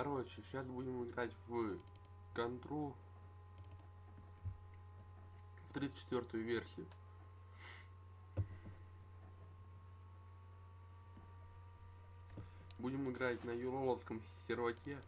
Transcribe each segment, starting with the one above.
Короче, сейчас будем играть в контру в 34 версию. Будем играть на юроловском серваке.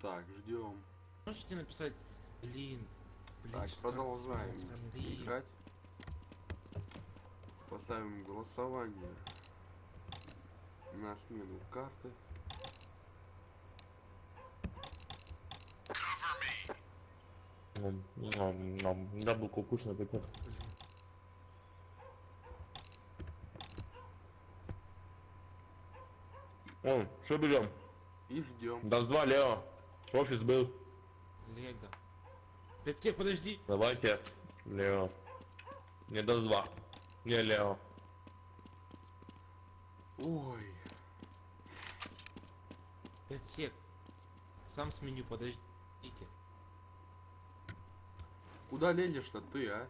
Так, ждем. Можете написать, блин, блин, Так, продолжаем блин. играть. Поставим голосование на смену карты. Ном. Яблоко вкусно такое. О, что берем? И ждем. Даст два Лео. Офис был. Лего. Тех, подожди. Давайте. Лео. Не даст два. Не Лео. Ой, Пять сек. Сам сменю, подождите. куда лезешь-то ты, а?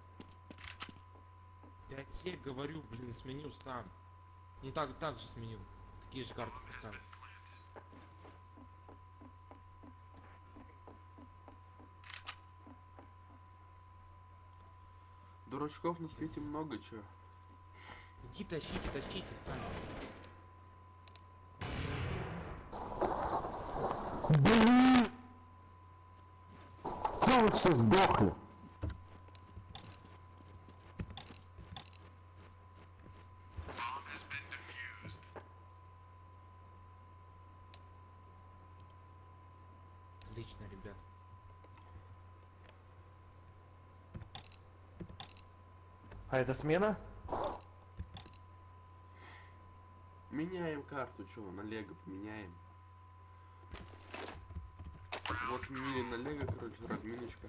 Сек, говорю, блин, сменю сам. Не так, так же сменю. Такие же карты поставлю. Дурачков на свете много чего. Иди тащите, тащите сами. Блин! Чё вы все сдохли? Отлично, ребят. А это смена? Меняем карту, что, на Лего поменяем. Вот сменили на Лего, короче, разминочка.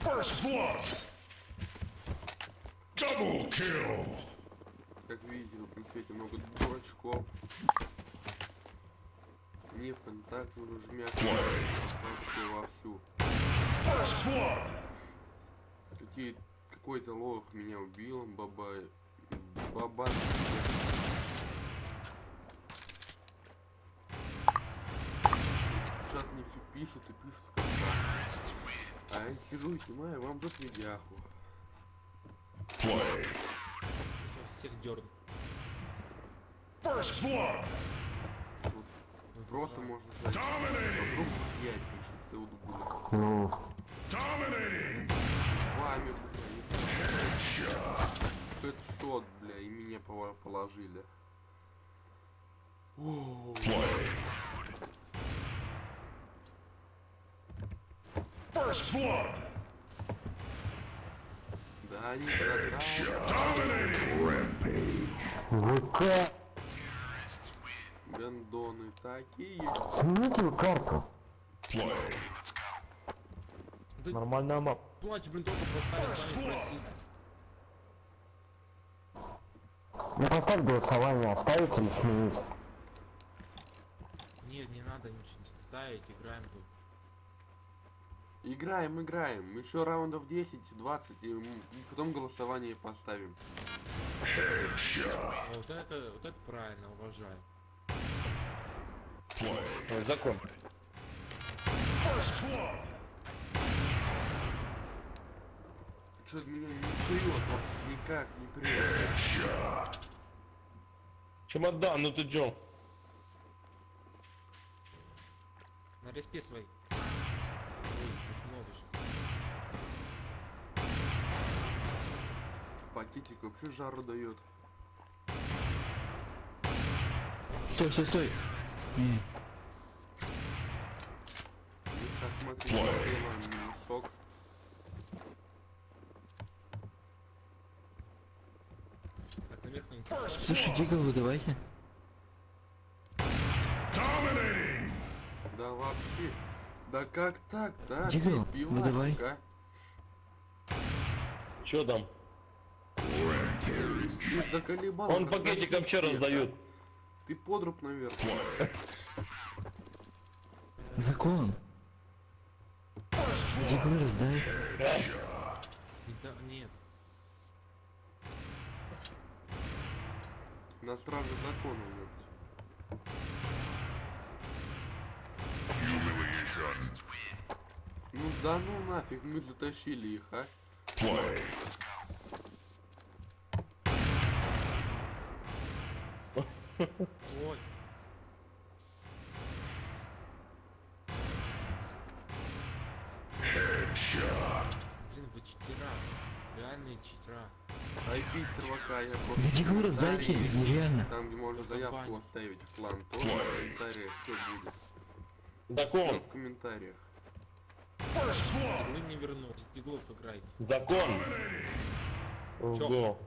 First blood. Double kill. Как видите, на свете много дурачков. Не ВКонтакте уже жмят вовсю. First blood. Какие, какой-то лох меня убил, баба... Баба... Чат мне все пишут и пишут в ВКонтакте. А я сижу и снимаю вам тут видяху. Play. Сейчас всех дерну. First blood. Просто можно будет. Ну. Вами, бля, Headshot. хедшот, бля, и меня положили. О. First blood. да. Dominating. Rampage. Гандоны такие. Смените карту. Да Нормальная мап. платье, блин, только поставил, сами просили. Ну поставь голосование, оставить или сменить? Нет, не надо ничего не ставить, играем тут. Играем, играем. Еще раундов 10-20, и потом голосование поставим. А вот это, вот это правильно, уважаю. Ой, закон. Что-то меня не вообще никак не. Headshot. Чемодан, ну ты чё? На респе своей. Ой, не смотришь. Пакетик вообще жару дает. Стой, стой, стой. Сейчас смотри, Плay. сделаем сок. Так, наверх не First Слушай. Дигову давайте. Да вообще. Да как так-то, а? Дигл, ну давай. Чё там? Он разносить пакетик вообще всех, раздают. Ты подруб наверх. Закон. Диглы раздай. Да, нет. На страже закона. Humiliation. Ну да ну нафиг, мы затащили их, а? Play. Ой. Блин, вы читера. Реальные читера. IP сервака я просто... Да раздайте, комментарии, нереально. Там, где можно заявку оставить в план, тоже в комментариях все будет. Закон. в комментариях. Blood. Вы не вернулись. Диглов играйте. Закон. Ого.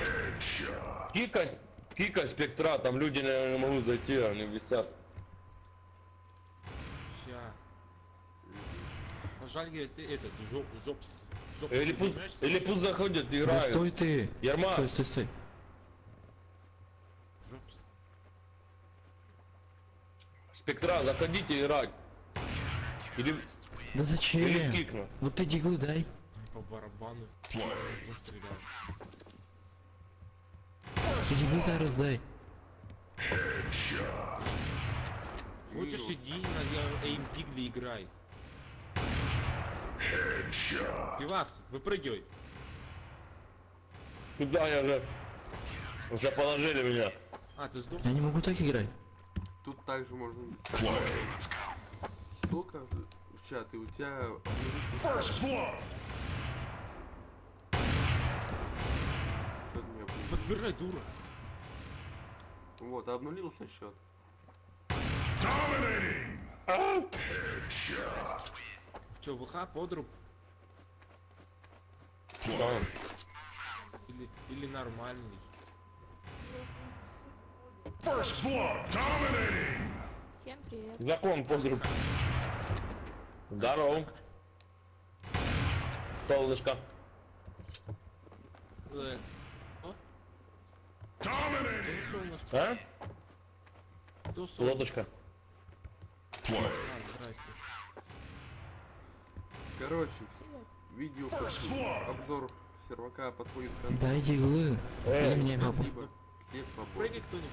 Headshot. Кика, спектра, там люди, наверное, не могут зайти, они висят. Ща. Пожалуй, говорит, ты этот, жоп, жопс. Жопс. Или пусть, или пусть заходят, Да играют. стой ты. Ерма, Стой, стой, стой. Жопс. спектра, заходите играть. Или, Да или зачем? кикну. Вот ты диглы дай. По барабану. Play. Дай раздай. Хочешь иди на эйм дигли играй. Пивас, выпрыгивай. Куда я же? Уже положили меня. А, ты сдох? Я не могу так играть. Тут также можно... Сколько в чат, и у тебя... Меня... Подбирай, дура. Вот, обнулился счет. Че, ВХ, подруб? Да. Или, или нормальный? First blood. Dominating. Всем привет. Закон подруб. Здорово. Солнышко. Э, О, Dominating. кто у нас? А? Лодочка. Короче, видео blood. обзор сервака подходит к концу. Дай диглы. Э, Дай мне. Всех свободны. Прыгай кто-нибудь.